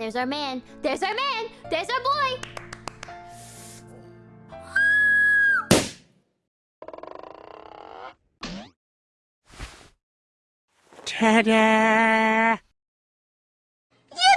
There's our man. There's our man. There's our boy. Ta-da!